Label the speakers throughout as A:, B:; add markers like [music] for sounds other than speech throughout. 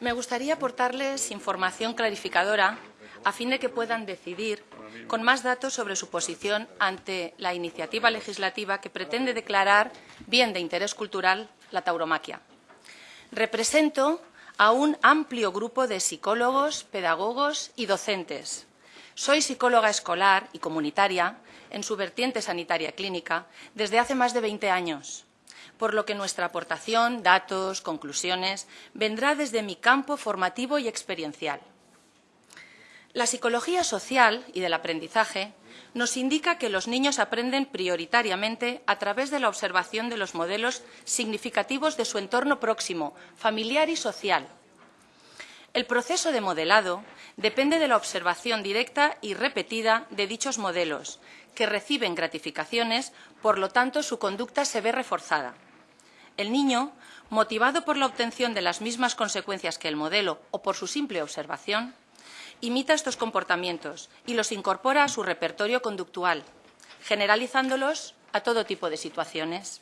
A: Me gustaría aportarles información clarificadora a fin de que puedan decidir con más datos sobre su posición ante la iniciativa legislativa que pretende declarar bien de interés cultural la tauromaquia. Represento a un amplio grupo de psicólogos, pedagogos y docentes. Soy psicóloga escolar y comunitaria en su vertiente sanitaria clínica desde hace más de 20 años, por lo que nuestra aportación, datos, conclusiones, vendrá desde mi campo formativo y experiencial. La psicología social y del aprendizaje nos indica que los niños aprenden prioritariamente a través de la observación de los modelos significativos de su entorno próximo, familiar y social. El proceso de modelado depende de la observación directa y repetida de dichos modelos, que reciben gratificaciones, por lo tanto su conducta se ve reforzada. El niño, motivado por la obtención de las mismas consecuencias que el modelo o por su simple observación, imita estos comportamientos y los incorpora a su repertorio conductual, generalizándolos a todo tipo de situaciones.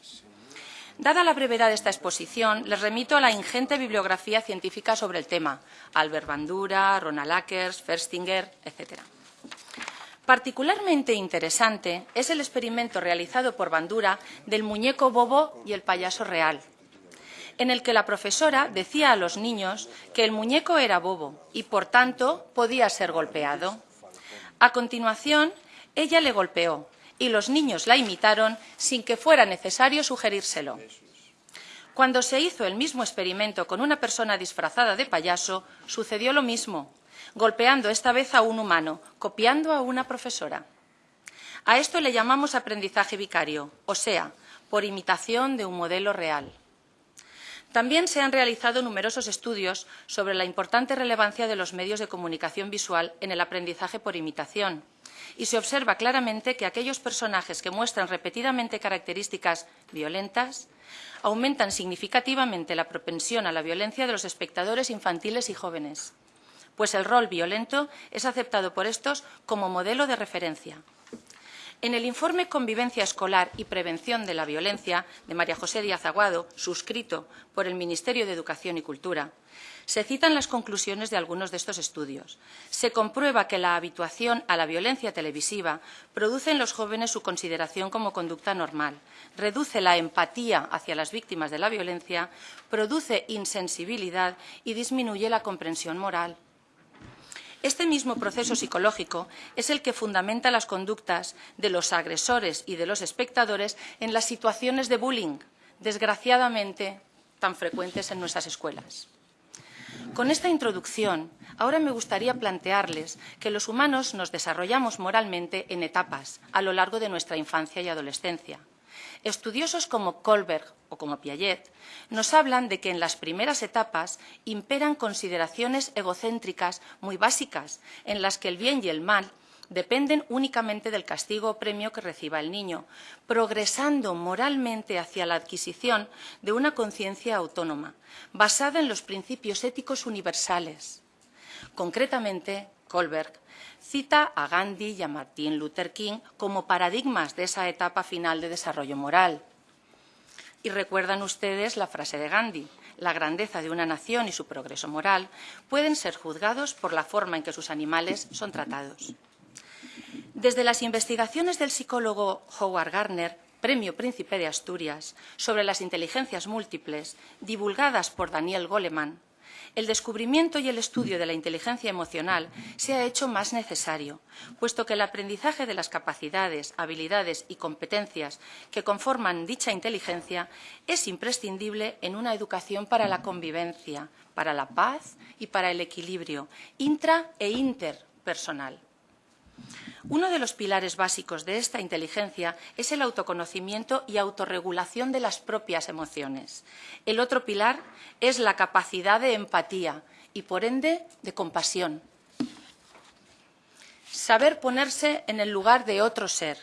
A: Dada la brevedad de esta exposición, les remito a la ingente bibliografía científica sobre el tema, Albert Bandura, Ronald Ackers, Ferstinger, etc. Particularmente interesante es el experimento realizado por Bandura del muñeco bobo y el payaso real, en el que la profesora decía a los niños que el muñeco era bobo y, por tanto, podía ser golpeado. A continuación, ella le golpeó y los niños la imitaron sin que fuera necesario sugerírselo. Cuando se hizo el mismo experimento con una persona disfrazada de payaso, sucedió lo mismo, golpeando esta vez a un humano, copiando a una profesora. A esto le llamamos aprendizaje vicario, o sea, por imitación de un modelo real. También se han realizado numerosos estudios sobre la importante relevancia de los medios de comunicación visual en el aprendizaje por imitación, y se observa claramente que aquellos personajes que muestran repetidamente características violentas aumentan significativamente la propensión a la violencia de los espectadores infantiles y jóvenes, pues el rol violento es aceptado por estos como modelo de referencia. En el informe Convivencia Escolar y Prevención de la Violencia de María José Díaz Aguado, suscrito por el Ministerio de Educación y Cultura, se citan las conclusiones de algunos de estos estudios. Se comprueba que la habituación a la violencia televisiva produce en los jóvenes su consideración como conducta normal, reduce la empatía hacia las víctimas de la violencia, produce insensibilidad y disminuye la comprensión moral. Este mismo proceso psicológico es el que fundamenta las conductas de los agresores y de los espectadores en las situaciones de bullying, desgraciadamente tan frecuentes en nuestras escuelas. Con esta introducción, ahora me gustaría plantearles que los humanos nos desarrollamos moralmente en etapas a lo largo de nuestra infancia y adolescencia. Estudiosos como Kohlberg o como Piaget nos hablan de que en las primeras etapas imperan consideraciones egocéntricas muy básicas, en las que el bien y el mal dependen únicamente del castigo o premio que reciba el niño, progresando moralmente hacia la adquisición de una conciencia autónoma, basada en los principios éticos universales. Concretamente, Kohlberg cita a Gandhi y a Martin Luther King como paradigmas de esa etapa final de desarrollo moral. Y recuerdan ustedes la frase de Gandhi, la grandeza de una nación y su progreso moral pueden ser juzgados por la forma en que sus animales son tratados. Desde las investigaciones del psicólogo Howard Gardner, Premio Príncipe de Asturias, sobre las inteligencias múltiples, divulgadas por Daniel Goleman, el descubrimiento y el estudio de la inteligencia emocional se ha hecho más necesario, puesto que el aprendizaje de las capacidades, habilidades y competencias que conforman dicha inteligencia es imprescindible en una educación para la convivencia, para la paz y para el equilibrio intra e interpersonal. Uno de los pilares básicos de esta inteligencia es el autoconocimiento y autorregulación de las propias emociones. El otro pilar es la capacidad de empatía y, por ende, de compasión. Saber ponerse en el lugar de otro ser,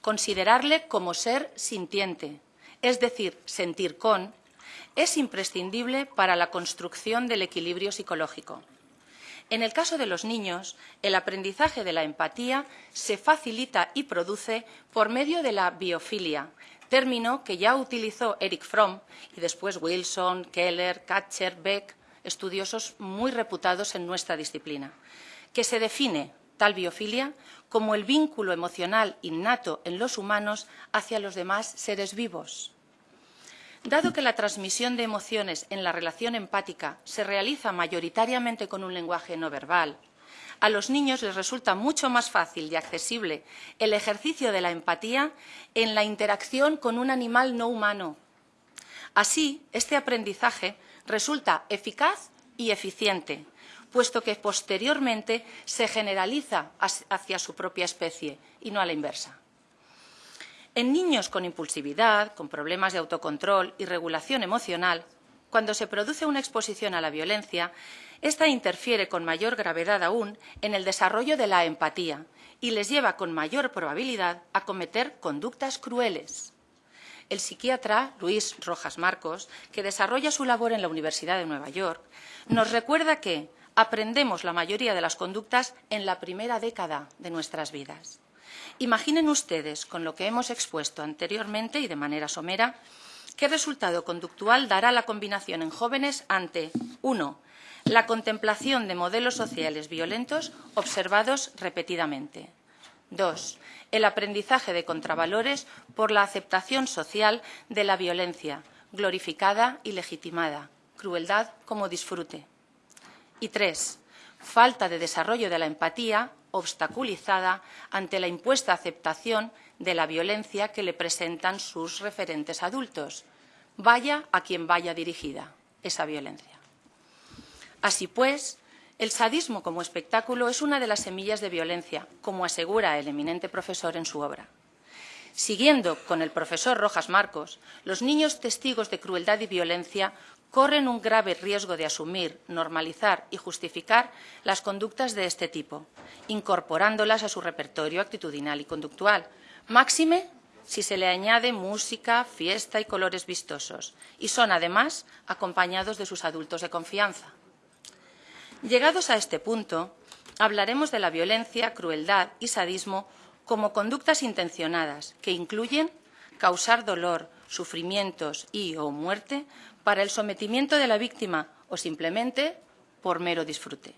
A: considerarle como ser sintiente, es decir, sentir con, es imprescindible para la construcción del equilibrio psicológico. En el caso de los niños, el aprendizaje de la empatía se facilita y produce por medio de la biofilia, término que ya utilizó Eric Fromm y después Wilson, Keller, Katcher, Beck, estudiosos muy reputados en nuestra disciplina, que se define tal biofilia como el vínculo emocional innato en los humanos hacia los demás seres vivos. Dado que la transmisión de emociones en la relación empática se realiza mayoritariamente con un lenguaje no verbal, a los niños les resulta mucho más fácil y accesible el ejercicio de la empatía en la interacción con un animal no humano. Así, este aprendizaje resulta eficaz y eficiente, puesto que posteriormente se generaliza hacia su propia especie y no a la inversa. En niños con impulsividad, con problemas de autocontrol y regulación emocional, cuando se produce una exposición a la violencia, esta interfiere con mayor gravedad aún en el desarrollo de la empatía y les lleva con mayor probabilidad a cometer conductas crueles. El psiquiatra Luis Rojas Marcos, que desarrolla su labor en la Universidad de Nueva York, nos recuerda que aprendemos la mayoría de las conductas en la primera década de nuestras vidas. Imaginen ustedes, con lo que hemos expuesto anteriormente y de manera somera, qué resultado conductual dará la combinación en jóvenes ante, uno, la contemplación de modelos sociales violentos observados repetidamente. Dos, el aprendizaje de contravalores por la aceptación social de la violencia, glorificada y legitimada, crueldad como disfrute. Y tres, falta de desarrollo de la empatía obstaculizada ante la impuesta aceptación de la violencia que le presentan sus referentes adultos, vaya a quien vaya dirigida esa violencia. Así pues, el sadismo como espectáculo es una de las semillas de violencia, como asegura el eminente profesor en su obra. Siguiendo con el profesor Rojas Marcos, los niños testigos de crueldad y violencia corren un grave riesgo de asumir, normalizar y justificar las conductas de este tipo, incorporándolas a su repertorio actitudinal y conductual, máxime si se le añade música, fiesta y colores vistosos, y son además acompañados de sus adultos de confianza. Llegados a este punto, hablaremos de la violencia, crueldad y sadismo como conductas intencionadas que incluyen causar dolor, sufrimientos y o muerte para el sometimiento de la víctima o simplemente por mero disfrute.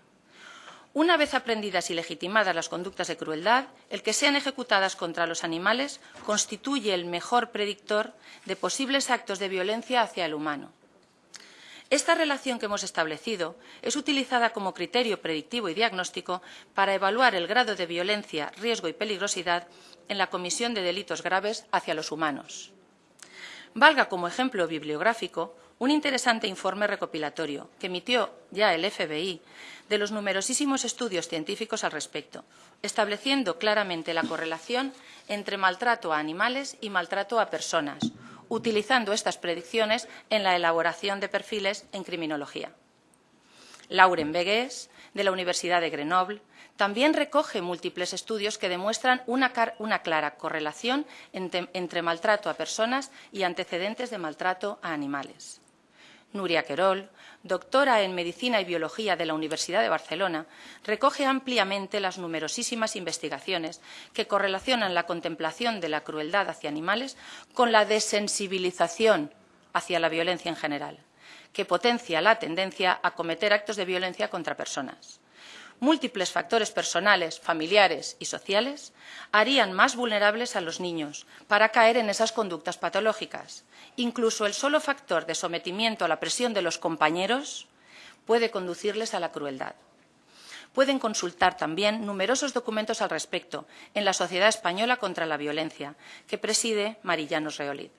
A: Una vez aprendidas y legitimadas las conductas de crueldad, el que sean ejecutadas contra los animales constituye el mejor predictor de posibles actos de violencia hacia el humano. Esta relación que hemos establecido es utilizada como criterio predictivo y diagnóstico para evaluar el grado de violencia, riesgo y peligrosidad en la comisión de delitos graves hacia los humanos. Valga como ejemplo bibliográfico un interesante informe recopilatorio que emitió ya el FBI de los numerosísimos estudios científicos al respecto, estableciendo claramente la correlación entre maltrato a animales y maltrato a personas, utilizando estas predicciones en la elaboración de perfiles en criminología. Lauren Begues, de la Universidad de Grenoble, también recoge múltiples estudios que demuestran una, clara correlación entre maltrato a personas y antecedentes de maltrato a animales. Nuria Querol, doctora en Medicina y Biología de la Universidad de Barcelona, recoge ampliamente las numerosísimas investigaciones que correlacionan la contemplación de la crueldad hacia animales con la desensibilización hacia la violencia en general, que potencia la tendencia a cometer actos de violencia contra personas múltiples factores personales, familiares y sociales harían más vulnerables a los niños para caer en esas conductas patológicas. Incluso el solo factor de sometimiento a la presión de los compañeros puede conducirles a la crueldad. Pueden consultar también numerosos documentos al respecto en la Sociedad Española contra la Violencia, que preside Marillanos Reolid.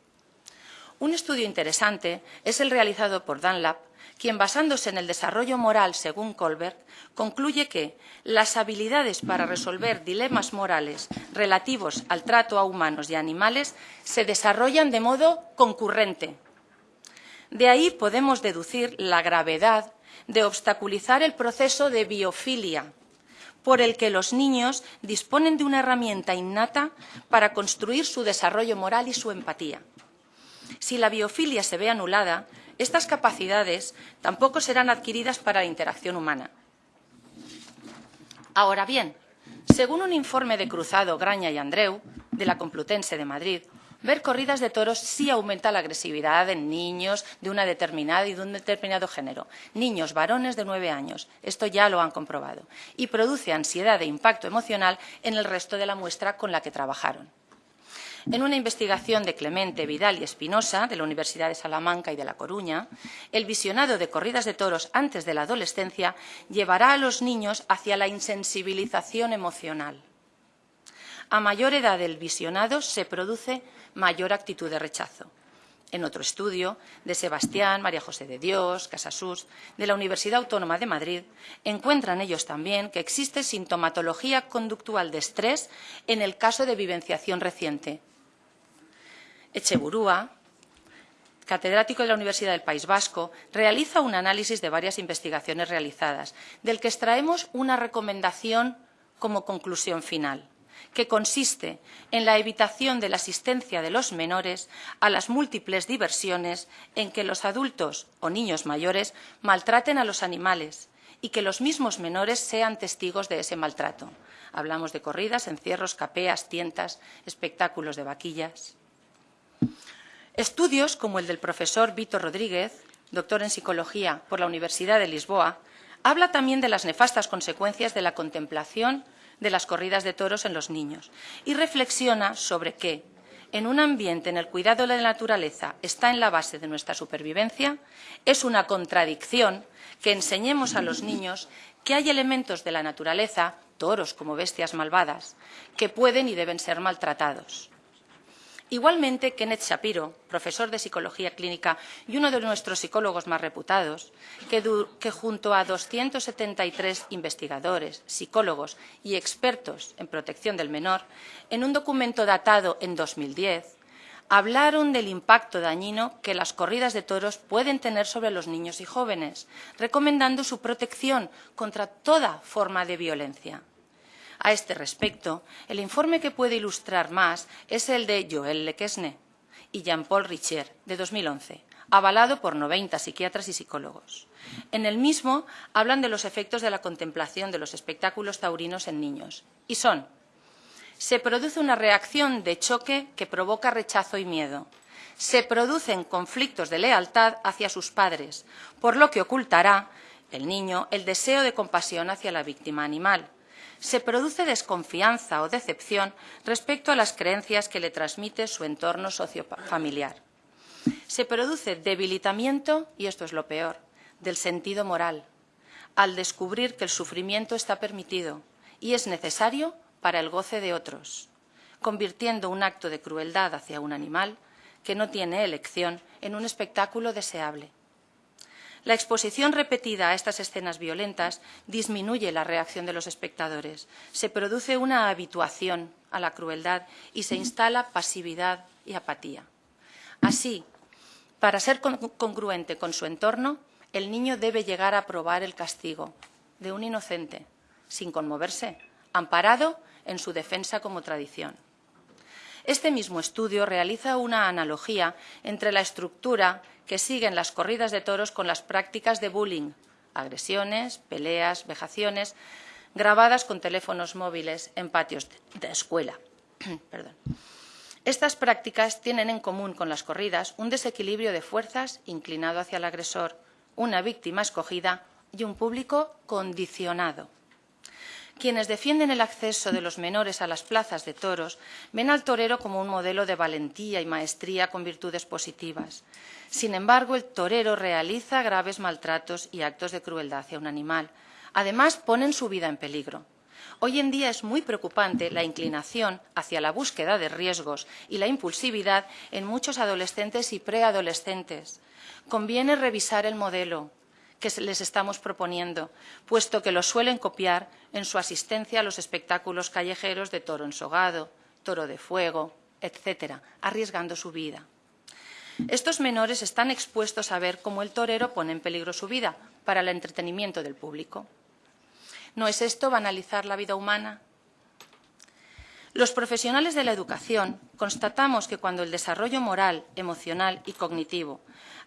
A: Un estudio interesante es el realizado por Dunlap quien basándose en el desarrollo moral según Colbert, concluye que las habilidades para resolver dilemas morales relativos al trato a humanos y animales se desarrollan de modo concurrente. De ahí podemos deducir la gravedad de obstaculizar el proceso de biofilia, por el que los niños disponen de una herramienta innata para construir su desarrollo moral y su empatía. Si la biofilia se ve anulada, estas capacidades tampoco serán adquiridas para la interacción humana. Ahora bien, según un informe de Cruzado, Graña y Andreu, de la Complutense de Madrid, Ver corridas de toros sí aumenta la agresividad en niños de una determinada y de un determinado género. Niños varones de nueve años. Esto ya lo han comprobado. Y produce ansiedad e impacto emocional en el resto de la muestra con la que trabajaron. En una investigación de Clemente, Vidal y Espinosa, de la Universidad de Salamanca y de La Coruña, el visionado de corridas de toros antes de la adolescencia llevará a los niños hacia la insensibilización emocional. A mayor edad del visionado se produce mayor actitud de rechazo. En otro estudio de Sebastián, María José de Dios, Casasús, de la Universidad Autónoma de Madrid, encuentran ellos también que existe sintomatología conductual de estrés en el caso de vivenciación reciente, Echeburúa, catedrático de la Universidad del País Vasco, realiza un análisis de varias investigaciones realizadas, del que extraemos una recomendación como conclusión final, que consiste en la evitación de la asistencia de los menores a las múltiples diversiones en que los adultos o niños mayores maltraten a los animales y que los mismos menores sean testigos de ese maltrato. Hablamos de corridas, encierros, capeas, tientas, espectáculos de vaquillas. Estudios como el del profesor Víctor Rodríguez, doctor en psicología por la Universidad de Lisboa, habla también de las nefastas consecuencias de la contemplación de las corridas de toros en los niños y reflexiona sobre que, en un ambiente en el cuidado de la naturaleza está en la base de nuestra supervivencia, es una contradicción que enseñemos a los niños que hay elementos de la naturaleza, toros como bestias malvadas, que pueden y deben ser maltratados. Igualmente, Kenneth Shapiro, profesor de psicología clínica y uno de nuestros psicólogos más reputados, que, que, junto a 273 investigadores, psicólogos y expertos en protección del menor, en un documento datado en 2010, hablaron del impacto dañino que las corridas de toros pueden tener sobre los niños y jóvenes, recomendando su protección contra toda forma de violencia. A este respecto, el informe que puede ilustrar más es el de Joël Lequesne y Jean-Paul Richer, de 2011, avalado por 90 psiquiatras y psicólogos. En el mismo hablan de los efectos de la contemplación de los espectáculos taurinos en niños, y son se produce una reacción de choque que provoca rechazo y miedo. Se producen conflictos de lealtad hacia sus padres, por lo que ocultará el niño el deseo de compasión hacia la víctima animal se produce desconfianza o decepción respecto a las creencias que le transmite su entorno sociofamiliar. Se produce debilitamiento, y esto es lo peor, del sentido moral, al descubrir que el sufrimiento está permitido y es necesario para el goce de otros, convirtiendo un acto de crueldad hacia un animal que no tiene elección en un espectáculo deseable. La exposición repetida a estas escenas violentas disminuye la reacción de los espectadores. Se produce una habituación a la crueldad y se instala pasividad y apatía. Así, para ser congruente con su entorno, el niño debe llegar a probar el castigo de un inocente, sin conmoverse, amparado en su defensa como tradición. Este mismo estudio realiza una analogía entre la estructura que siguen las corridas de toros con las prácticas de bullying, agresiones, peleas, vejaciones, grabadas con teléfonos móviles en patios de escuela. [clears throat] Estas prácticas tienen en común con las corridas un desequilibrio de fuerzas inclinado hacia el agresor, una víctima escogida y un público condicionado. Quienes defienden el acceso de los menores a las plazas de toros ven al torero como un modelo de valentía y maestría con virtudes positivas. Sin embargo, el torero realiza graves maltratos y actos de crueldad hacia un animal. Además, ponen su vida en peligro. Hoy en día es muy preocupante la inclinación hacia la búsqueda de riesgos y la impulsividad en muchos adolescentes y preadolescentes. Conviene revisar el modelo, que les estamos proponiendo, puesto que lo suelen copiar en su asistencia a los espectáculos callejeros de toro ensogado, toro de fuego, etcétera, arriesgando su vida. Estos menores están expuestos a ver cómo el torero pone en peligro su vida para el entretenimiento del público. ¿No es esto banalizar la vida humana? Los profesionales de la educación constatamos que cuando el desarrollo moral, emocional y cognitivo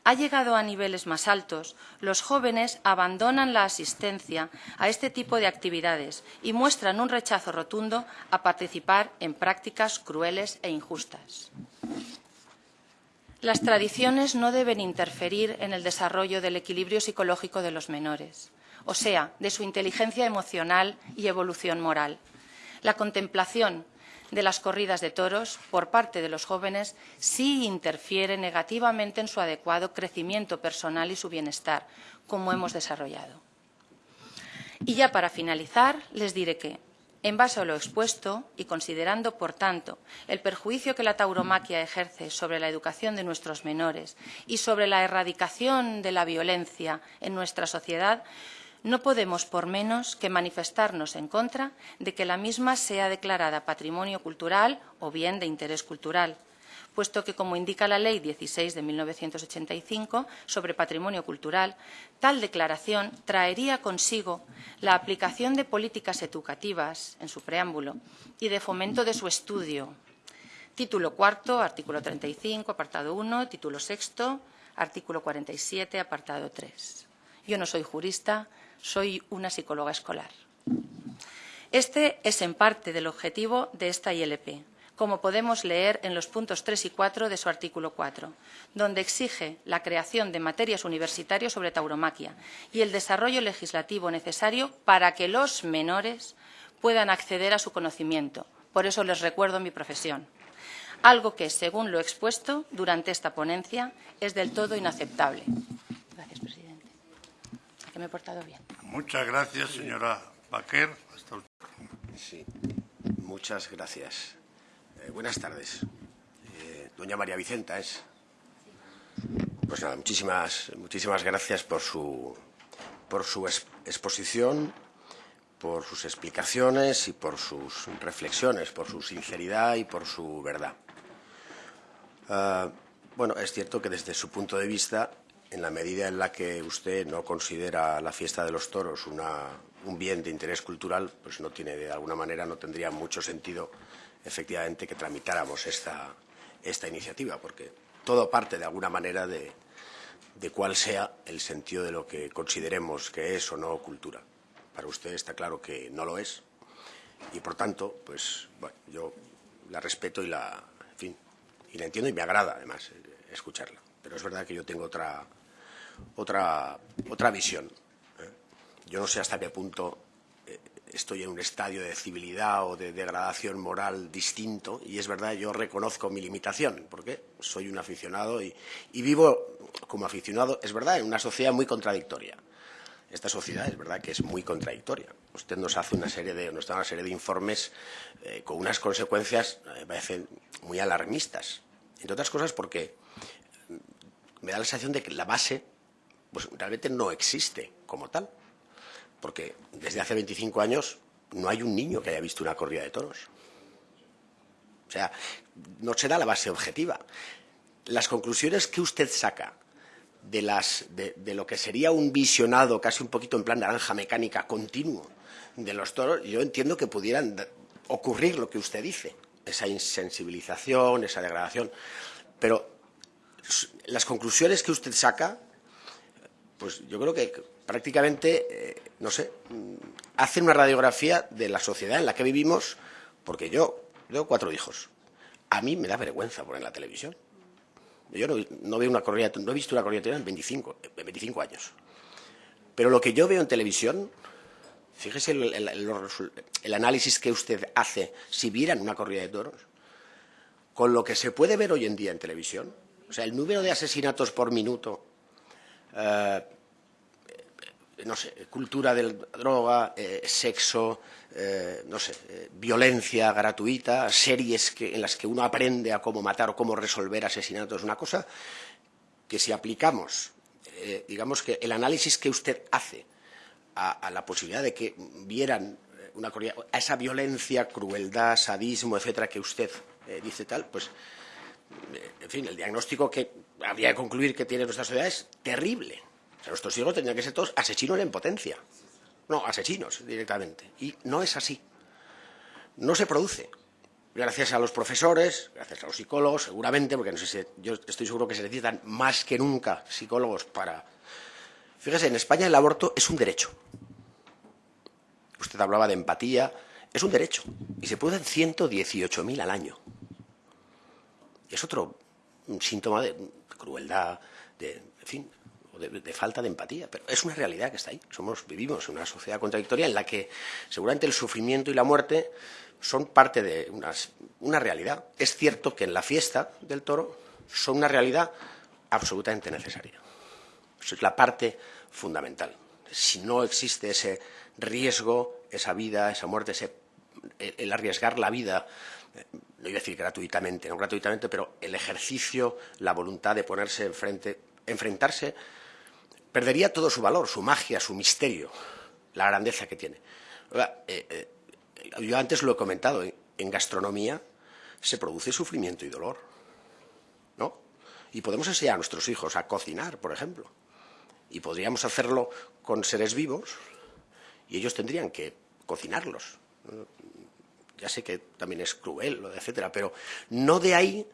A: ha llegado a niveles más altos, los jóvenes abandonan la asistencia a este tipo de actividades y muestran un rechazo rotundo a participar en prácticas crueles e injustas. Las tradiciones no deben interferir en el desarrollo del equilibrio psicológico de los menores, o sea, de su inteligencia emocional y evolución moral. La contemplación de las corridas de toros por parte de los jóvenes sí interfiere negativamente en su adecuado crecimiento personal y su bienestar, como hemos desarrollado. Y ya para finalizar, les diré que, en base a lo expuesto y considerando, por tanto, el perjuicio que la tauromaquia ejerce sobre la educación de nuestros menores y sobre la erradicación de la violencia en nuestra sociedad, no podemos por menos que manifestarnos en contra de que la misma sea declarada patrimonio cultural o bien de interés cultural, puesto que, como indica la Ley 16 de 1985 sobre patrimonio cultural, tal declaración traería consigo la aplicación de políticas educativas, en su preámbulo, y de fomento de su estudio. Título cuarto, artículo 35, apartado 1, título sexto, artículo 47, apartado 3. Yo no soy jurista, soy una psicóloga escolar. Este es en parte del objetivo de esta ILP, como podemos leer en los puntos 3 y 4 de su artículo 4, donde exige la creación de materias universitarias sobre tauromaquia y el desarrollo legislativo necesario para que los menores puedan acceder a su conocimiento. Por eso les recuerdo mi profesión. Algo que, según lo expuesto durante esta ponencia, es del todo inaceptable que me he portado bien.
B: Muchas gracias, señora Baquer. Hasta
C: sí, muchas gracias. Eh, buenas tardes. Eh, doña María Vicenta es. Pues nada, muchísimas, muchísimas gracias por su, por su exposición, por sus explicaciones y por sus reflexiones, por su sinceridad y por su verdad. Uh, bueno, es cierto que desde su punto de vista en la medida en la que usted no considera la fiesta de los toros un bien de interés cultural, pues no tiene, de alguna manera, no tendría mucho sentido, efectivamente, que tramitáramos esta, esta iniciativa, porque todo parte, de alguna manera, de, de cuál sea el sentido de lo que consideremos que es o no cultura. Para usted está claro que no lo es y, por tanto, pues, bueno, yo la respeto y la, en fin, y la entiendo y me agrada, además, escucharla. Pero es verdad que yo tengo otra, otra, otra visión. ¿eh? Yo no sé hasta qué punto eh, estoy en un estadio de civilidad o de degradación moral distinto y es verdad, yo reconozco mi limitación porque soy un aficionado y, vivo como aficionado, es verdad, en una sociedad muy contradictoria. Esta sociedad es verdad que es muy contradictoria. Usted nos hace una serie de, nos da una serie de informes eh, con unas consecuencias, me parecen muy alarmistas. Entre otras cosas porque me da la sensación de que la base pues realmente no existe como tal. Porque desde hace 25 años no hay un niño que haya visto una corrida de toros. O sea, no se da la base objetiva. Las conclusiones que usted saca de, las, de, lo que sería un visionado casi un poquito en plan naranja mecánica continuo de los toros, yo entiendo que pudieran ocurrir lo que usted dice, esa insensibilización, esa degradación. Pero las conclusiones que usted saca pues yo creo que prácticamente, eh, no sé, mm, hacen una radiografía de la sociedad en la que vivimos, porque yo tengo cuatro hijos. A mí me da vergüenza poner la televisión. Yo no, veo una corrida, no he visto una corrida en 25, 25 años. Pero lo que yo veo en televisión, fíjese el, análisis que usted hace si vieran una corrida de toros, con lo que se puede ver hoy en día en televisión, o sea, el número de asesinatos por minuto eh, no sé, cultura de droga, eh, sexo, eh, no sé, violencia gratuita, series que, en las que uno aprende a cómo matar o cómo resolver asesinatos, una cosa que si aplicamos, digamos que el análisis que usted hace a, la posibilidad de que vieran una a esa violencia, crueldad, sadismo, etcétera, que usted dice tal, pues, en fin, el diagnóstico que habría que concluir que tiene nuestra sociedad es terrible. O sea, nuestros hijos tendrían que ser todos asesinos en potencia. No, asesinos directamente. Y no es así. No se produce. gracias a los profesores, gracias a los psicólogos, seguramente, porque no sé si, yo estoy seguro que se necesitan más que nunca psicólogos para... Fíjese, en España el aborto es un derecho. Usted hablaba de empatía, es un derecho. Y se producen 118.000 al año. Es otro síntoma de crueldad, de, en fin, de, falta de empatía, pero es una realidad que está ahí. Somos, vivimos en una sociedad contradictoria en la que seguramente el sufrimiento y la muerte son parte de una realidad. Es cierto que en la fiesta del toro son una realidad absolutamente necesaria. Eso es la parte fundamental. Si no existe ese riesgo, esa vida, esa muerte, ese, el arriesgar la vida, no iba a decir gratuitamente, no gratuitamente, pero el ejercicio, la voluntad de ponerse enfrente, enfrentarse, perdería todo su valor, su magia, su misterio, la grandeza que tiene. Eh, eh, yo antes lo he comentado, en gastronomía se produce sufrimiento y dolor, ¿no? Y podemos enseñar a nuestros hijos a cocinar, por ejemplo, y podríamos hacerlo con seres vivos y ellos tendrían que cocinarlos. Ya sé que también es cruel, etcétera, pero no de ahí,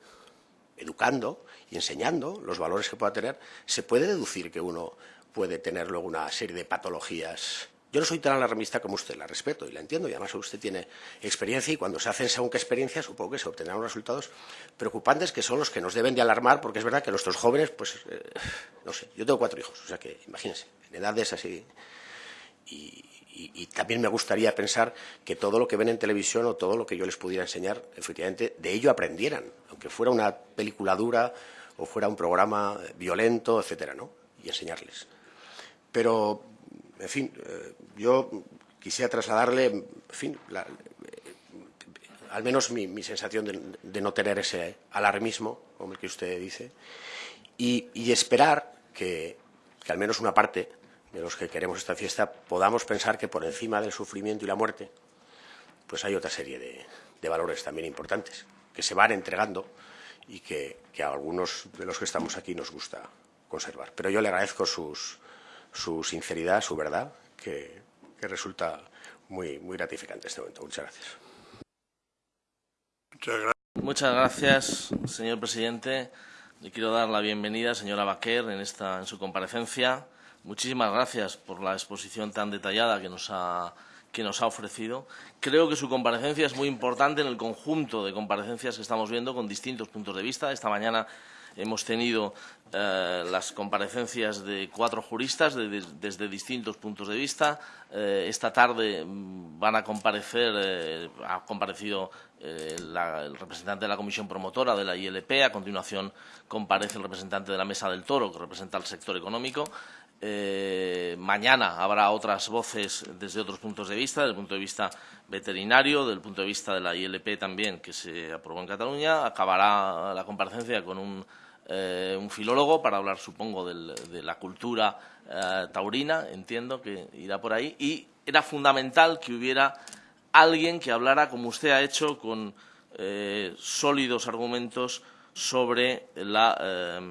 C: educando y enseñando los valores que pueda tener, se puede deducir que uno puede tener luego una serie de patologías yo no soy tan alarmista como usted, la respeto y la entiendo, y además usted tiene experiencia y cuando se hacen según qué experiencias supongo que se obtendrán resultados preocupantes que son los que nos deben de alarmar, porque es verdad que nuestros jóvenes, pues, eh, no sé, yo tengo cuatro hijos, o sea que imagínense, en edades así. Y, y, también me gustaría pensar que todo lo que ven en televisión o todo lo que yo les pudiera enseñar, efectivamente, de ello aprendieran, aunque fuera una película dura o fuera un programa violento, etcétera, ¿no? Y enseñarles. Pero en fin, eh, yo quisiera trasladarle, en fin, eh, al menos mi, sensación de, no tener ese alarmismo, como el que usted dice, y, esperar que, al menos una parte de los que queremos esta fiesta podamos pensar que por encima del sufrimiento y la muerte, pues hay otra serie de, de valores también importantes que se van entregando y que, que, a algunos de los que estamos aquí nos gusta conservar. Pero yo le agradezco sus, su sinceridad, su verdad, que, que resulta muy, muy gratificante en este momento. Muchas gracias.
B: Muchas gracias.
D: Muchas gracias, señor presidente. Le quiero dar la bienvenida, señora Baquer, en, esta, en su comparecencia. Muchísimas gracias por la exposición tan detallada que nos ha que nos ha ofrecido. Creo que su comparecencia es muy importante en el conjunto de comparecencias que estamos viendo con distintos puntos de vista. Esta mañana hemos tenido eh, las comparecencias de cuatro juristas de, de, desde distintos puntos de vista. Eh, esta tarde mm, van a comparecer, eh, ha comparecido la, el representante de la comisión promotora de la ILP, a continuación comparece el representante de la Mesa del Toro, que representa el sector económico. Eh, mañana habrá otras voces desde otros puntos de vista, desde el punto de vista veterinario, desde el punto de vista de la ILP también, que se aprobó en Cataluña. Acabará la comparecencia con un, eh, filólogo para hablar, supongo, de la cultura eh, taurina, entiendo que irá por ahí. Y era fundamental que hubiera alguien que hablara, como usted ha hecho, con sólidos argumentos sobre la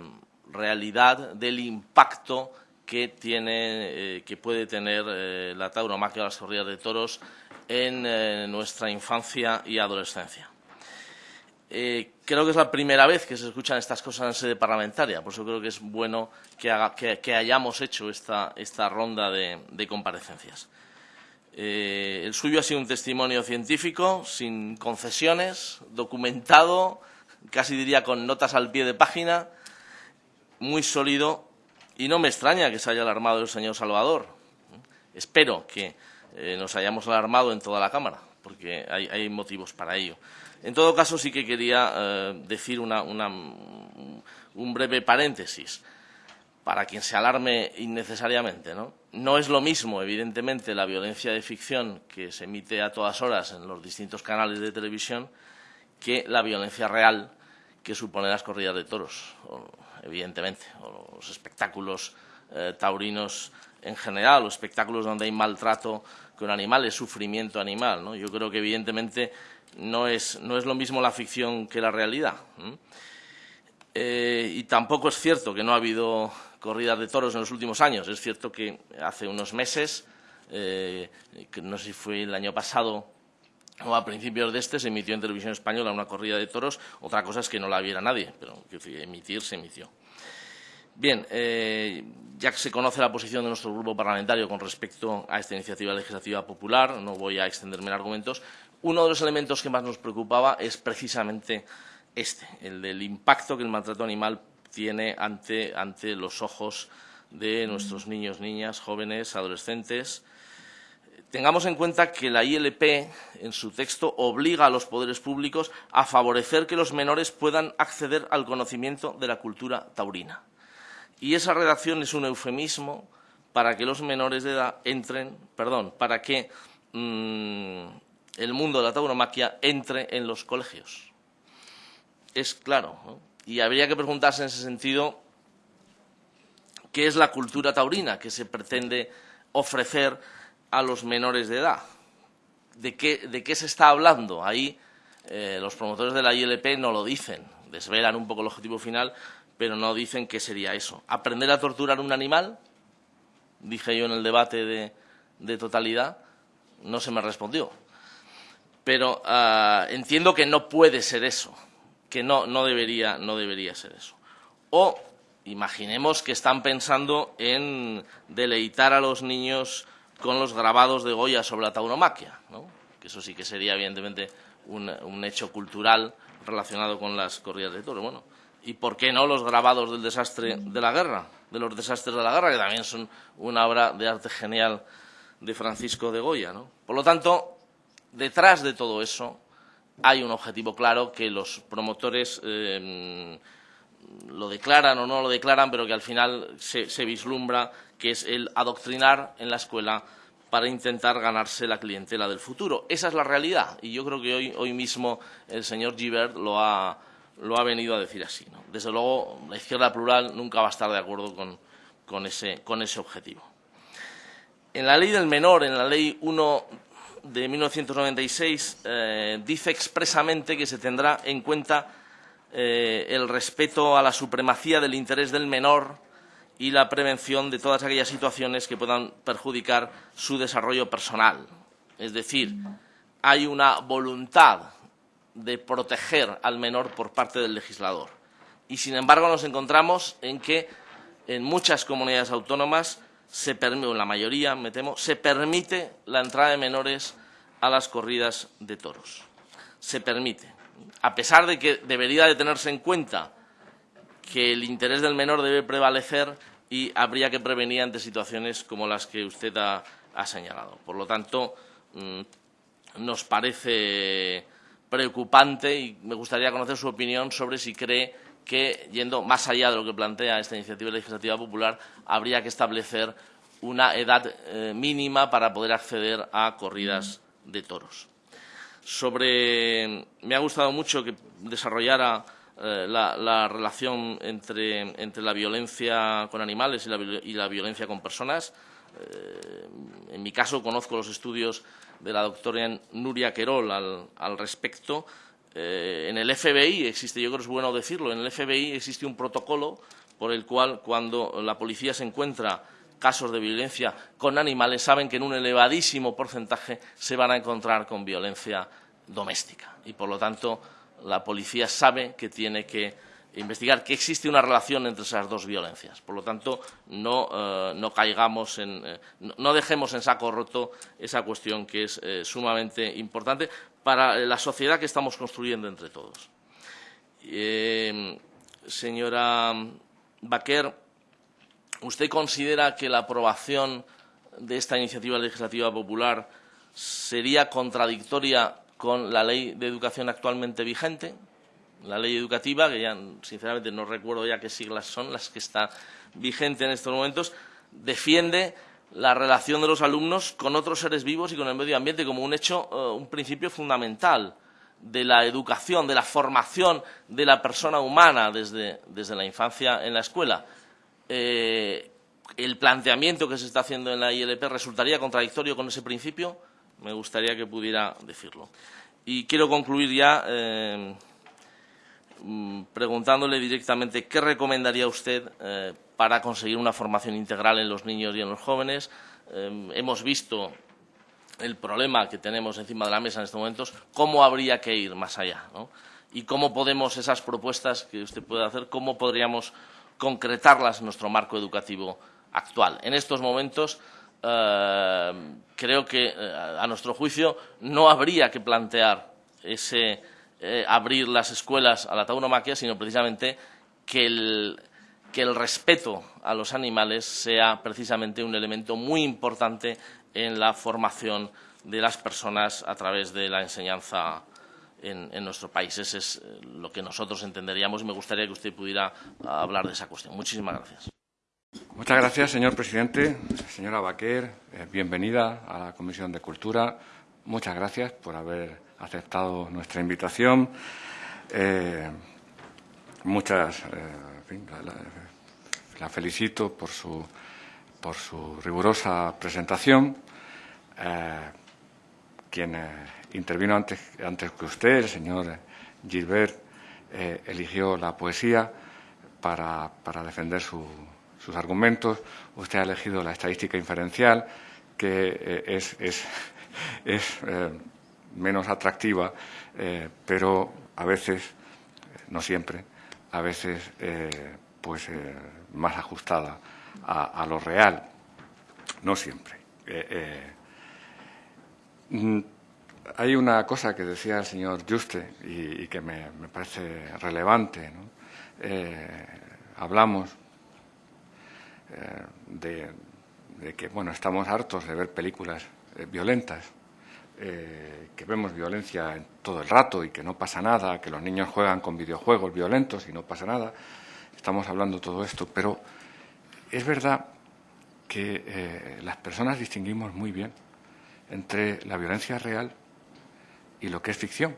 D: realidad del impacto que, tiene, eh, que puede tener eh, la tauromaquia o las corridas de toros en eh, nuestra infancia y adolescencia. Eh, creo que es la primera vez que se escuchan estas cosas en sede parlamentaria, por eso creo que es bueno que, hayamos hecho esta, esta ronda de, comparecencias. El suyo ha sido un testimonio científico, sin concesiones, documentado, casi diría con notas al pie de página, muy sólido y no me extraña que se haya alarmado el señor Salvador. Espero que eh, nos hayamos alarmado en toda la Cámara, porque hay, motivos para ello. En todo caso, sí que quería eh, decir una, una, un breve paréntesis para quien se alarme innecesariamente. ¿no? no es lo mismo, evidentemente, la violencia de ficción que se emite a todas horas en los distintos canales de televisión que la violencia real que supone las corridas de toros. O, evidentemente, o los espectáculos eh, taurinos en general, los espectáculos donde hay maltrato con animales, sufrimiento animal. ¿no? Yo creo que, evidentemente, no es, no es lo mismo la ficción que la realidad. Eh, y tampoco es cierto que no ha habido corridas de toros en los últimos años. Es cierto que hace unos meses, eh, no sé si fue el año pasado, o a principios de este se emitió en televisión española una corrida de toros. Otra cosa es que no la viera nadie, pero emitir se emitió. Bien, eh, ya que se conoce la posición de nuestro grupo parlamentario con respecto a esta iniciativa legislativa popular, no voy a extenderme en argumentos, uno de los elementos que más nos preocupaba es precisamente este, el del impacto que el maltrato animal tiene ante, ante los ojos de nuestros niños, niñas, jóvenes, adolescentes. Tengamos en cuenta que la ILP, en su texto, obliga a los poderes públicos a favorecer que los menores puedan acceder al conocimiento de la cultura taurina. Y esa redacción es un eufemismo para que los menores de edad entren, perdón, para que mm, el mundo de la tauromaquia entre en los colegios. Es claro, y habría que preguntarse en ese sentido qué es la cultura taurina que se pretende ofrecer a los menores de edad. ¿De qué, se está hablando? Ahí eh, los promotores de la ILP no lo dicen, desvelan un poco el objetivo final, pero no dicen qué sería eso. ¿Aprender a torturar un animal? Dije yo en el debate de, totalidad, no se me respondió. Pero ah, entiendo que no puede ser eso, que no, no, debería, no debería ser eso. O imaginemos que están pensando en deleitar a los niños con los grabados de Goya sobre la tauromaquia, ¿no? que eso sí que sería evidentemente un, un hecho cultural relacionado con las corridas de toros. Bueno, y por qué no los grabados del desastre de la guerra, de los desastres de la guerra, que también son una obra de arte genial de Francisco de Goya. ¿no? Por lo tanto, detrás de todo eso hay un objetivo claro que los promotores eh, lo declaran o no lo declaran, pero que al final se, vislumbra que es el adoctrinar en la escuela para intentar ganarse la clientela del futuro. Esa es la realidad y yo creo que hoy, hoy mismo el señor Gibert lo ha, lo ha venido a decir así. ¿no? Desde luego, la izquierda plural nunca va a estar de acuerdo con, ese, objetivo. En la ley del menor, en la ley 1 de 1996, eh, dice expresamente que se tendrá en cuenta eh, el respeto a la supremacía del interés del menor y la prevención de todas aquellas situaciones que puedan perjudicar su desarrollo personal. Es decir, hay una voluntad de proteger al menor por parte del legislador. Y, sin embargo, nos encontramos en que en muchas comunidades autónomas, se en la mayoría, me temo, se permite la entrada de menores a las corridas de toros. Se permite. A pesar de que debería de tenerse en cuenta que el interés del menor debe prevalecer y habría que prevenir ante situaciones como las que usted ha, señalado. Por lo tanto, mm, nos parece preocupante y me gustaría conocer su opinión sobre si cree que, yendo más allá de lo que plantea esta iniciativa legislativa popular, habría que establecer una edad eh, mínima para poder acceder a corridas de toros. Sobre, me ha gustado mucho que desarrollara eh, la, relación entre, la violencia con animales y la, violencia con personas. Eh, en mi caso conozco los estudios de la doctora Nuria Querol al, respecto. Eh, en el FBI existe, yo creo que es bueno decirlo, en el FBI existe un protocolo por el cual cuando la policía se encuentra casos de violencia con animales, saben que en un elevadísimo porcentaje se van a encontrar con violencia doméstica. Y, por lo tanto, la policía sabe que tiene que investigar que existe una relación entre esas dos violencias. Por lo tanto, no, eh, caigamos en, eh, no dejemos en saco roto esa cuestión que es eh, sumamente importante para la sociedad que estamos construyendo entre todos. señora Baquer, ¿usted considera que la aprobación de esta iniciativa legislativa popular sería contradictoria con la ley de educación actualmente vigente? la ley educativa, que ya sinceramente no recuerdo ya qué siglas son las que está vigente en estos momentos, defiende la relación de los alumnos con otros seres vivos y con el medio ambiente como un hecho, eh, un principio fundamental de la educación, de la formación de la persona humana desde, la infancia en la escuela. Eh, ¿El planteamiento que se está haciendo en la ILP resultaría contradictorio con ese principio? Me gustaría que pudiera decirlo. Y quiero concluir ya. Eh, Mm, preguntándole directamente qué recomendaría usted eh, para conseguir una formación integral en los niños y en los jóvenes. Hemos visto el problema que tenemos encima de la mesa en estos momentos, cómo habría que ir más allá. Y cómo podemos, esas propuestas que usted puede hacer, cómo podríamos concretarlas en nuestro marco educativo actual. En estos momentos, eh, creo que, eh, a nuestro juicio, no habría que plantear ese eh, abrir las escuelas a la tauromaquia, sino precisamente que el, que el respeto a los animales sea precisamente un elemento muy importante en la formación de las personas a través de la enseñanza en, nuestro país. Ese es eh, lo que nosotros entenderíamos y me gustaría que usted pudiera hablar de esa cuestión. Muchísimas gracias.
E: Muchas gracias, señor presidente. Señora Baquer, eh, bienvenida a la Comisión de Cultura. Muchas gracias por haber aceptado nuestra invitación. Eh, muchas, la, felicito por su, por su rigurosa presentación. quien intervino antes, que usted, el señor Gilbert, eh, eligió la poesía para, defender sus argumentos. Usted ha elegido la estadística inferencial, que eh, es, es, [laughs] eh, menos atractiva, pero a veces, no siempre, a veces pues más ajustada a, a, lo real. No siempre. Mm, hay una cosa que decía el señor Juste y, que me, parece relevante. Eh, hablamos eh, de, que bueno, estamos hartos de ver películas eh, violentas, que vemos violencia todo el rato y que no pasa nada, que los niños juegan con videojuegos violentos y no pasa nada. Estamos hablando todo esto, pero es verdad que las personas distinguimos muy bien entre la violencia real y lo que es ficción.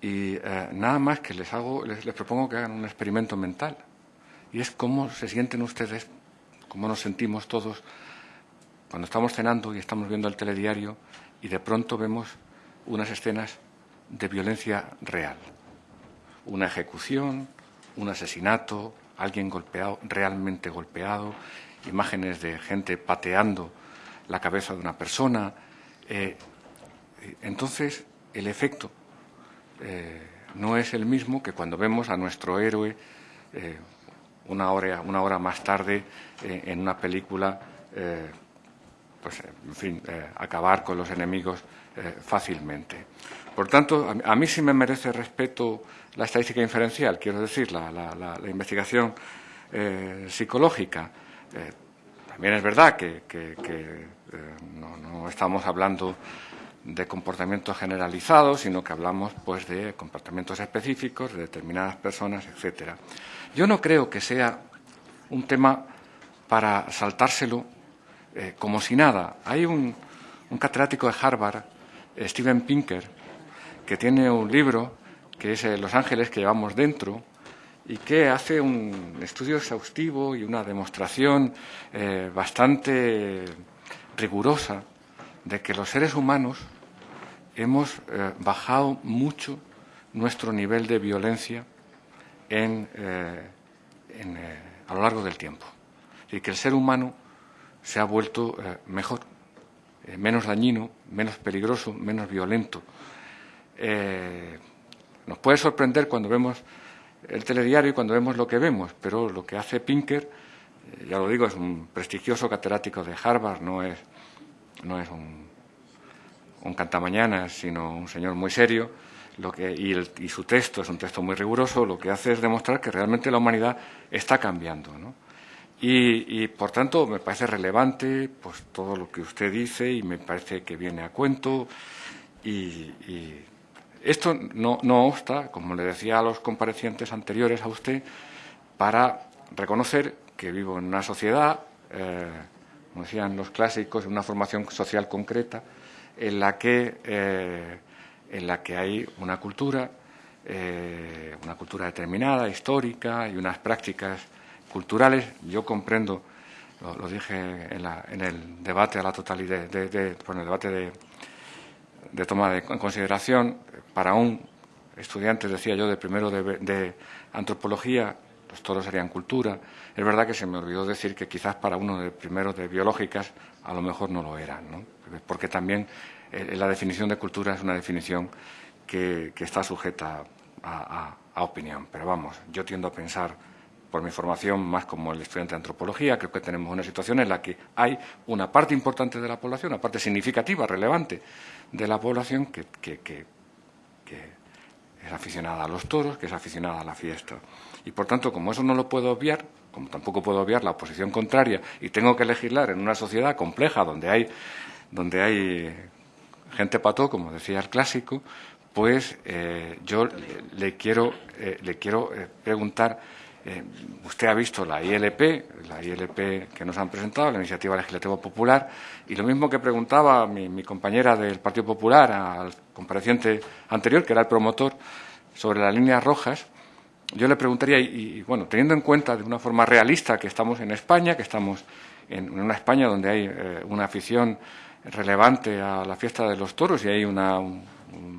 E: Y eh, nada más que les hago, les, propongo que hagan un experimento mental. Y es cómo se sienten ustedes, cómo nos sentimos todos cuando estamos cenando y estamos viendo el telediario y de pronto vemos unas escenas de violencia real. Una ejecución, un asesinato, alguien golpeado, realmente golpeado, imágenes de gente pateando la cabeza de una persona. Eh, entonces, el efecto eh, no es el mismo que cuando vemos a nuestro héroe eh, una, hora, una hora más tarde eh, en una película, pues, en fin, acabar con los enemigos fácilmente. Por tanto, a, mí sí me merece respeto la estadística inferencial, quiero decir, la, investigación psicológica. también es verdad que, no estamos hablando de comportamientos generalizados, sino que hablamos pues de comportamientos específicos de determinadas personas, etcétera. Yo no creo que sea un tema para saltárselo eh, como si nada. Hay un, catedrático de Harvard, Steven Pinker, que tiene un libro que es eh, Los ángeles que llevamos dentro y que hace un estudio exhaustivo y una demostración eh, bastante rigurosa de que los seres humanos hemos eh, bajado mucho nuestro nivel de violencia en, eh, eh, a lo largo del tiempo. Y que el ser humano se ha vuelto mejor, menos dañino, menos peligroso, menos violento. nos puede sorprender cuando vemos el telediario y cuando vemos lo que vemos, pero lo que hace Pinker, ya lo digo, es un prestigioso catedrático de Harvard, no es, no es un un cantamañanas, sino un señor muy serio, lo que, y, su texto es un texto muy riguroso, lo que hace es demostrar que realmente la humanidad está cambiando. Y, por tanto, me parece relevante pues, todo lo que usted dice y me parece que viene a cuento. Y, esto no, no obsta, como le decía a los comparecientes anteriores a usted, para reconocer que vivo en una sociedad, eh, como decían los clásicos, en una formación social concreta, en la que, eh, en la que hay una cultura, eh, una cultura determinada, histórica y unas prácticas culturales. Yo comprendo, lo, dije en, el debate a la totalidad, de, el debate de, toma de, en consideración, para un estudiante, decía yo, de primero de, antropología, los toros serían cultura. Es verdad que se me olvidó decir que quizás para uno de primeros de biológicas a lo mejor no lo eran, ¿no? porque también eh, la definición de cultura es una definición que, está sujeta a, opinión. Pero vamos, yo tiendo a pensar por mi formación más como el estudiante de antropología, creo que tenemos una situación en la que hay una parte importante de la población, una parte significativa, relevante de la población que, que es aficionada a los toros, que es aficionada a la fiesta. Y por tanto, como eso no lo puedo obviar, como tampoco puedo obviar la oposición contraria, y tengo que legislar en una sociedad compleja donde hay, donde hay gente pató, como decía el clásico, pues eh, yo le quiero, eh, le quiero eh, preguntar, usted ha visto la ILP, la ILP que nos han presentado, la Iniciativa Legislativa Popular, y lo mismo que preguntaba mi compañera del Partido Popular al compareciente anterior, que era el promotor, sobre las líneas rojas, yo le preguntaría, y, bueno, teniendo en cuenta de una forma realista que estamos en España, que estamos en, una España donde hay eh, una afición relevante a la fiesta de los toros y hay una, un,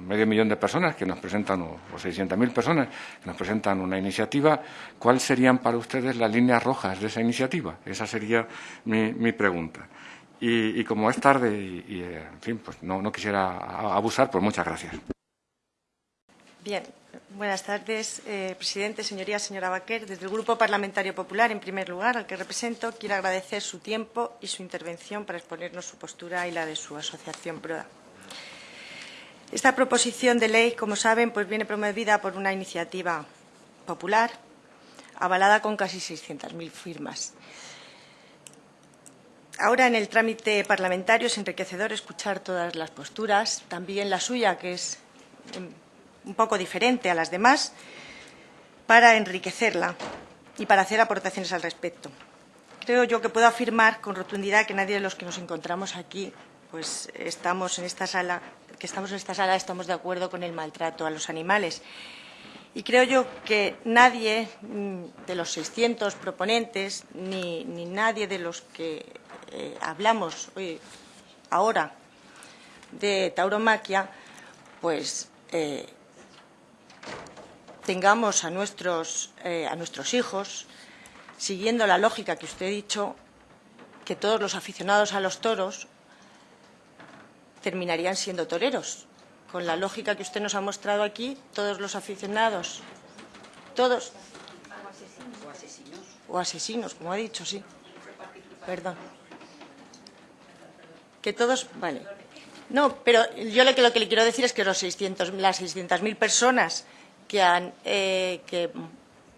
E: medio millón de personas que nos presentan, o, o 600.000 personas que nos presentan una iniciativa, ¿cuáles serían para ustedes las líneas rojas de esa iniciativa? Esa sería mi, pregunta. Y, como es tarde y, eh, en fin, pues no, no quisiera abusar, pues muchas gracias.
F: Bien, buenas tardes, eh, presidente, señorías, señora Baquer. Desde el Grupo Parlamentario Popular, en primer lugar, al que represento, quiero agradecer su tiempo y su intervención para exponernos su postura y la de su asociación PROA. Esta proposición de ley, como saben, pues viene promovida por una iniciativa popular avalada con casi 600.000 firmas. Ahora, en el trámite parlamentario, es enriquecedor escuchar todas las posturas, también la suya, que es un poco diferente a las demás para enriquecerla y para hacer aportaciones al respecto. Creo yo que puedo afirmar con rotundidad que nadie de los que nos encontramos aquí pues estamos en esta sala, que estamos en esta sala estamos de acuerdo con el maltrato a los animales. Y creo yo que nadie mm, de los 600 proponentes ni, nadie de los que eh, hablamos hoy, ahora de tauromaquia, pues eh, tengamos a nuestros, eh, a nuestros hijos, siguiendo la lógica que usted ha dicho, que todos los aficionados a los toros terminarían siendo toreros. Con la lógica que usted nos ha mostrado aquí, todos los aficionados, todos. O asesinos. O asesinos, como ha dicho, sí. Perdón. Que todos. Vale. No, pero yo lo que, lo que le quiero decir es que los 600, las 600.000 personas que, han, eh, que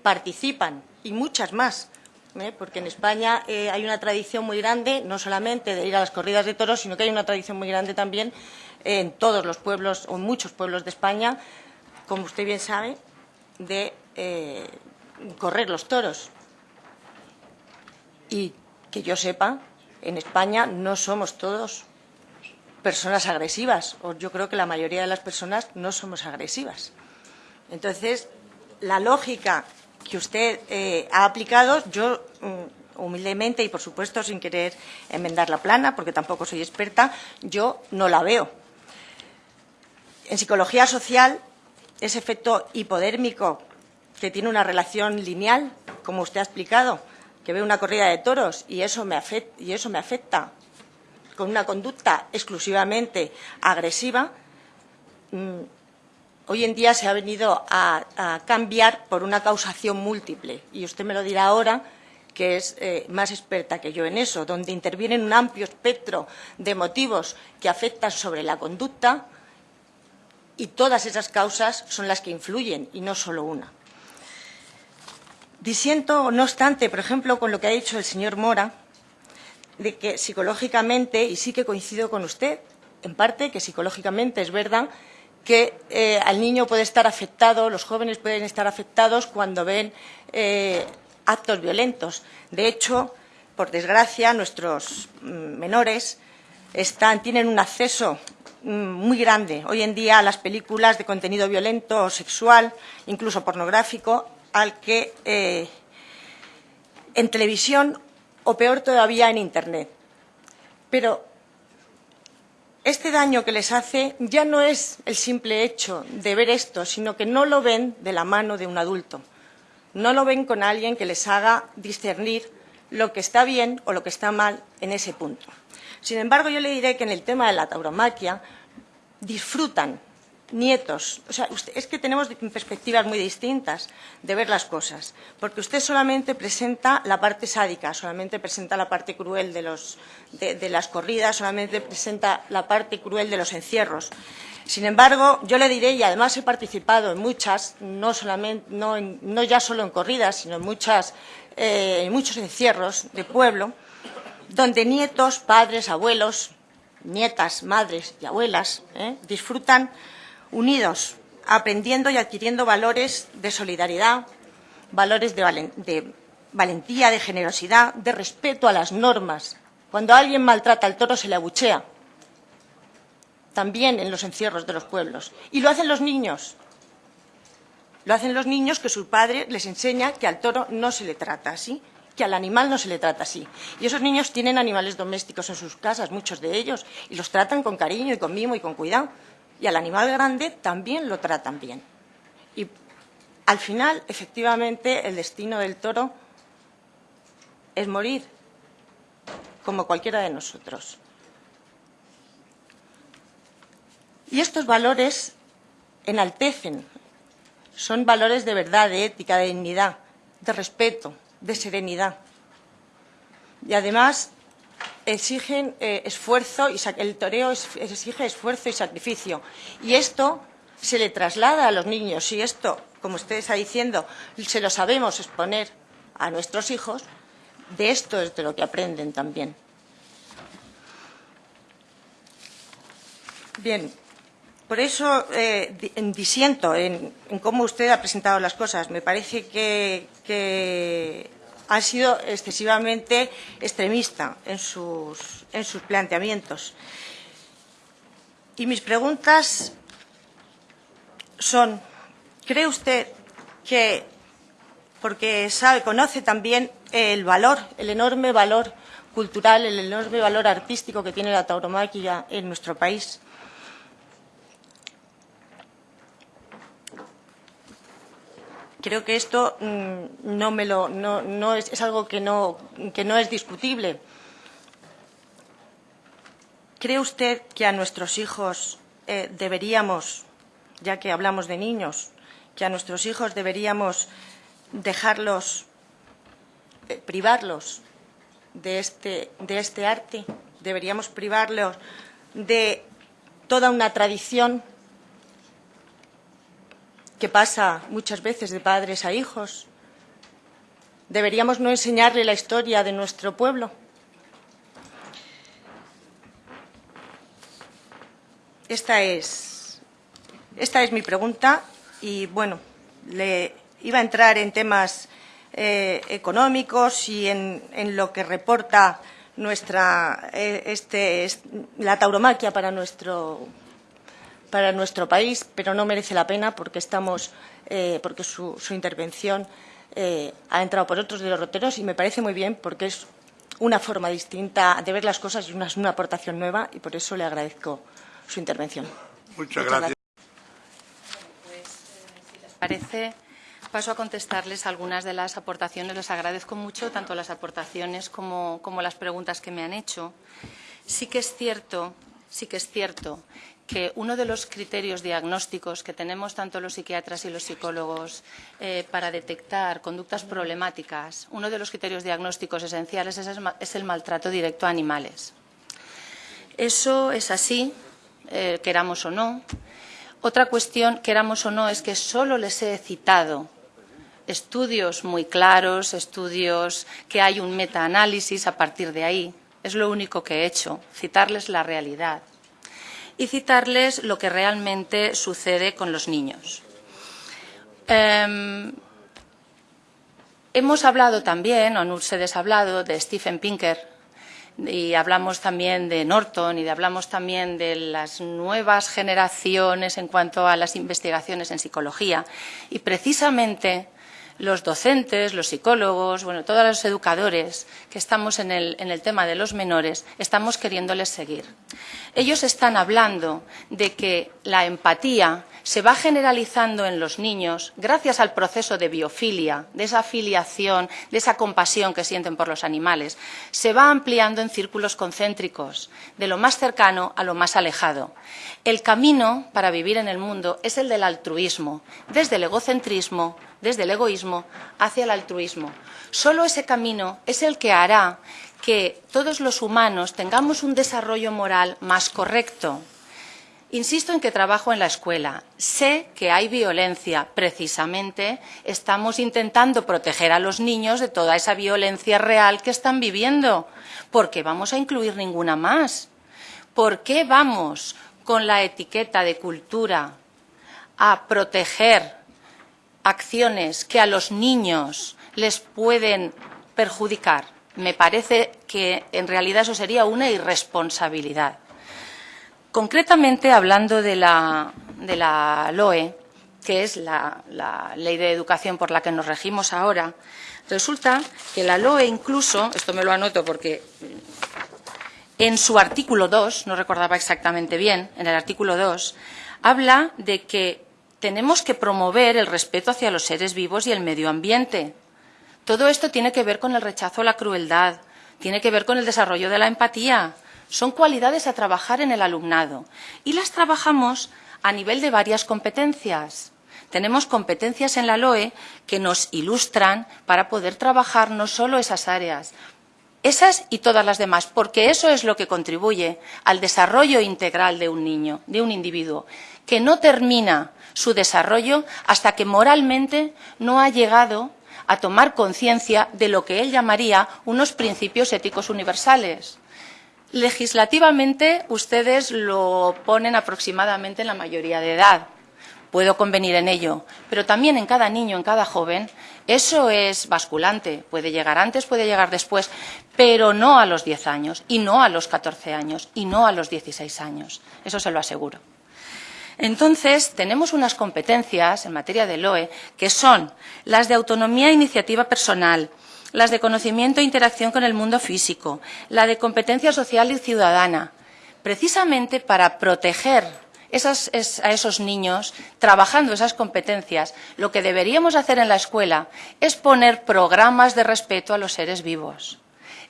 F: participan y muchas más, ¿eh? porque en España eh, hay una tradición muy grande, no solamente de ir a las corridas de toros, sino que hay una tradición muy grande también en todos los pueblos o en muchos pueblos de España, como usted bien sabe, de correr los toros. Y que yo sepa, en España no somos todos personas agresivas, o yo creo que la mayoría de las personas no somos agresivas. Entonces, la lógica que usted eh, ha aplicado, yo mm, humildemente y, por supuesto, sin querer enmendar la plana, porque tampoco soy experta, yo no la veo. En psicología social, ese efecto hipodérmico que tiene una relación lineal, como usted ha explicado, que ve una corrida de toros y eso me y eso me afecta con una conducta exclusivamente agresiva, mm, hoy en día se ha venido a, cambiar por una causación múltiple. Y usted me lo dirá ahora, que es eh, más experta que yo en eso, donde intervienen un amplio espectro de motivos que afectan sobre la conducta y todas esas causas son las que influyen y no solo una. Disiento, no obstante, por ejemplo, con lo que ha dicho el señor Mora, de que psicológicamente, y sí que coincido con usted, en parte, que psicológicamente es verdad que eh, al niño puede estar afectado, los jóvenes pueden estar afectados cuando ven eh, actos violentos. De hecho, por desgracia, nuestros mm, menores tienen un acceso mm, muy grande hoy en día a las películas de contenido violento o sexual, incluso pornográfico, al que eh, en televisión o peor todavía en Internet. Pero este daño que les hace ya no es el simple hecho de ver esto, sino que no lo ven de la mano de un adulto, no lo ven con alguien que les haga discernir lo que está bien o lo que está mal en ese punto. Sin embargo, yo le diré que en el tema de la tauromaquia disfrutan nietos. O sea, es que tenemos perspectivas muy distintas de ver las cosas, porque usted solamente presenta la parte sádica, solamente presenta la parte cruel de, los, de, las corridas, solamente presenta la parte cruel de los encierros. Sin embargo, yo le diré, y además he participado en muchas, no, solamente, no, no ya solo en corridas, sino en, muchas, eh, en muchos encierros de pueblo, donde nietos, padres, abuelos, nietas, madres y abuelas eh, disfrutan unidos, aprendiendo y adquiriendo valores de solidaridad, valores de, valentía, de generosidad, de respeto a las normas. Cuando alguien maltrata al toro se le abuchea, también en los encierros de los pueblos. Y lo hacen los niños. Lo hacen los niños que su padre les enseña que al toro no se le trata así, que al animal no se le trata así. Y esos niños tienen animales domésticos en sus casas, muchos de ellos, y los tratan con cariño y con mimo y con cuidado y al animal grande también lo tratan bien. Y al final, efectivamente, el destino del toro es morir, como cualquiera de nosotros. Y estos valores enaltecen, son valores de verdad, de ética, de dignidad, de respeto, de serenidad. Y además exigen eh, esfuerzo y el toreo exige esfuerzo y sacrificio. Y esto se le traslada a los niños. Y esto, como usted está diciendo, se lo sabemos exponer a nuestros hijos, de esto es de lo que aprenden también. Bien, por eso eh, disiento en, cómo usted ha presentado las cosas. Me parece que ha sido excesivamente extremista en sus, en sus planteamientos. Y mis preguntas son, ¿cree usted que, porque sabe, conoce también el valor, el enorme valor cultural, el enorme valor artístico que tiene la tauromaquia en nuestro país, Creo que esto mm, no, me lo, es, algo que no, es discutible. ¿Cree usted que a nuestros hijos eh, deberíamos, ya que hablamos de niños, que a nuestros hijos deberíamos dejarlos, eh, privarlos este, de este arte? ¿Deberíamos privarlos de toda una tradición que pasa muchas veces de padres a hijos. ¿Deberíamos no enseñarle la historia de nuestro pueblo? Esta es, esta es mi pregunta y, bueno, le iba a entrar en temas eh, económicos y en, lo que reporta nuestra, eh, este, la tauromaquia para nuestro para nuestro país, pero no merece la pena porque estamos, eh, porque su, intervención eh, ha entrado por otros de los roteros y me parece muy bien porque es una forma distinta de ver las cosas y una, una aportación nueva y por eso le agradezco su intervención.
B: Muchas, gracias.
A: Pues, si les parece, paso a contestarles algunas de las aportaciones. Les agradezco mucho tanto las aportaciones como, como las preguntas que me han hecho. Sí que es cierto, sí que es cierto que uno de los criterios diagnósticos que tenemos tanto los psiquiatras y los psicólogos eh, para detectar conductas problemáticas, uno de los criterios diagnósticos esenciales es, el maltrato directo a animales. Eso es así, eh, queramos o no. Otra cuestión, queramos o no, es que solo les he citado estudios muy claros, estudios que hay un metaanálisis a partir de ahí. Es lo único que he hecho, citarles la realidad y citarles lo que realmente sucede con los niños. Em, hemos hablado también, o ustedes hablado, de Stephen Pinker, y hablamos también de Norton y hablamos también de las nuevas generaciones en cuanto a las investigaciones en psicología. Y precisamente los docentes, los psicólogos, bueno, todos los educadores que estamos en el, en el tema de los menores, estamos queriéndoles seguir. Ellos están hablando de que la empatía se va generalizando en los niños gracias al proceso de biofilia, de esa filiación, de esa compasión que sienten por los animales, se va ampliando en círculos concéntricos, de lo más cercano a lo más alejado. El camino para vivir en el mundo es el del altruismo, desde el egocentrismo desde el egoísmo hacia el altruismo. Solo ese camino es el que hará que todos los humanos tengamos un desarrollo moral más correcto. Insisto en que trabajo en la escuela. Sé que hay violencia. Precisamente estamos intentando proteger a los niños de toda esa violencia real que están viviendo. ¿Por qué vamos a incluir ninguna más? ¿Por qué vamos con la etiqueta de cultura a proteger acciones que a los niños les pueden perjudicar. Me parece que en realidad eso sería una irresponsabilidad. Concretamente, hablando de la, de la LOE, que es la, la, ley de educación por la que nos regimos ahora, resulta que la LOE incluso, esto me lo anoto porque en su artículo 2, no recordaba exactamente bien, en el artículo 2, habla de que tenemos que promover el respeto hacia los seres vivos y el medio ambiente. Todo esto tiene que ver con el rechazo a la crueldad, tiene que ver con el desarrollo de la empatía. Son cualidades a trabajar en el alumnado y las trabajamos a nivel de varias competencias. Tenemos competencias en la LOE que nos ilustran para poder trabajar no solo esas áreas, esas y todas las demás, porque eso es lo que contribuye al desarrollo integral de un niño, de un individuo, que no termina su desarrollo hasta que moralmente no ha llegado a tomar conciencia de lo que él llamaría unos principios éticos universales. Legislativamente ustedes lo ponen aproximadamente en la mayoría de edad. Puedo convenir en ello, pero también en cada niño, en cada joven, eso es basculante. Puede llegar antes, puede llegar después, pero no a los 10 años, y no a los 14 años, y no a los 16 años. Eso se lo aseguro. Entonces, tenemos unas competencias en materia de LOE que son las de autonomía e iniciativa personal, las de conocimiento e interacción con el mundo físico, la de competencia social y ciudadana, precisamente para proteger a esos niños, trabajando esas competencias, lo que deberíamos hacer en la escuela es poner programas de respeto a los seres vivos.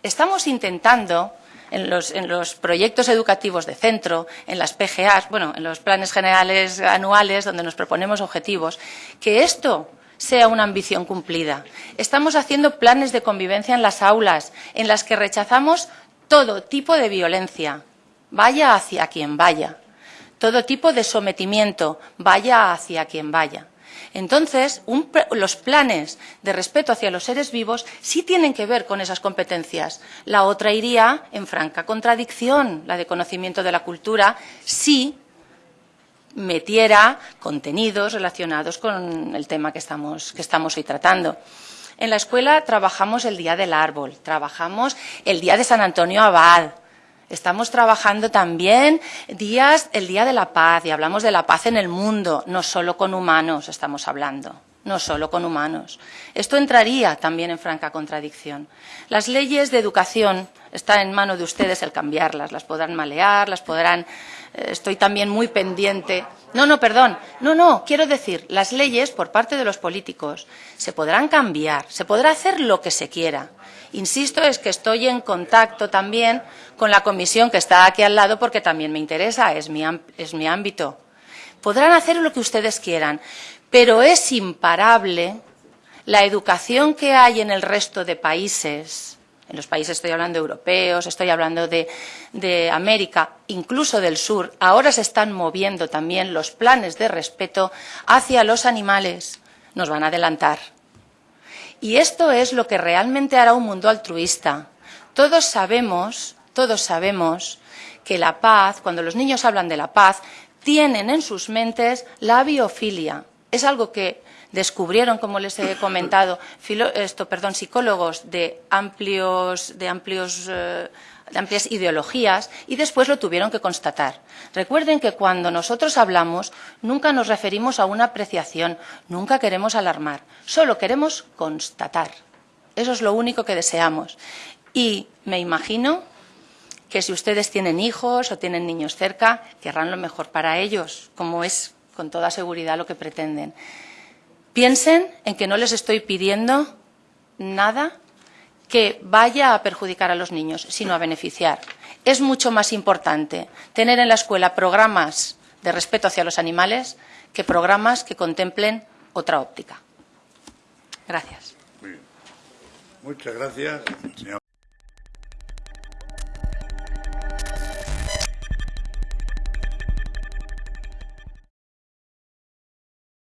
A: Estamos intentando en los, en los proyectos educativos de centro, en las PGAs, bueno, en los planes generales anuales donde nos proponemos objetivos, que esto sea una ambición cumplida. Estamos haciendo planes de convivencia en las aulas, en las que rechazamos todo tipo de violencia, vaya hacia quien vaya, todo tipo de sometimiento, vaya hacia quien vaya. Entonces, los planes de respeto hacia los seres vivos sí tienen que ver con esas competencias. La otra iría en franca contradicción, la de conocimiento de la cultura, si metiera contenidos relacionados con el tema que estamos, que estamos hoy tratando. En la escuela trabajamos el Día del Árbol, trabajamos el Día de San Antonio Abad, Estamos trabajando también días, el Día de la Paz, y hablamos de la paz en el mundo, no solo con humanos estamos hablando, no solo con humanos. Esto entraría también en franca contradicción. Las leyes de educación están en mano de ustedes el cambiarlas, las podrán malear, las podrán. Eh, estoy también muy pendiente. No, no, perdón. No, no, quiero decir, las leyes por parte de los políticos se podrán cambiar, se podrá hacer lo que se quiera Insisto, es que estoy en contacto también con la comisión que está aquí al lado porque también me interesa, es mi, es mi ámbito. Podrán hacer lo que ustedes quieran, pero es imparable la educación que hay en el resto de países, en los países estoy hablando europeos, estoy hablando de, de, América, incluso del sur, ahora se están moviendo también los planes de respeto hacia los animales. Nos van a adelantar. Y esto es lo que realmente hará un mundo altruista. Todos sabemos, todos sabemos que la paz, cuando los niños hablan de la paz, tienen en sus mentes la biofilia. Es algo que descubrieron, como les he comentado, esto, perdón, psicólogos de amplios, de amplios eh, de amplias ideologías y después lo tuvieron que constatar. Recuerden que cuando nosotros hablamos nunca nos referimos a una apreciación, nunca queremos alarmar, solo queremos constatar. Eso es lo único que deseamos. Y me imagino que si ustedes tienen hijos o tienen niños cerca, querrán lo mejor para ellos, como es con toda seguridad lo que pretenden. Piensen en que no les estoy pidiendo nada que vaya a perjudicar a los niños, sino a beneficiar. Es mucho más importante tener en la escuela programas de respeto hacia los animales que programas que contemplen otra óptica. Gracias.
B: Muchas gracias.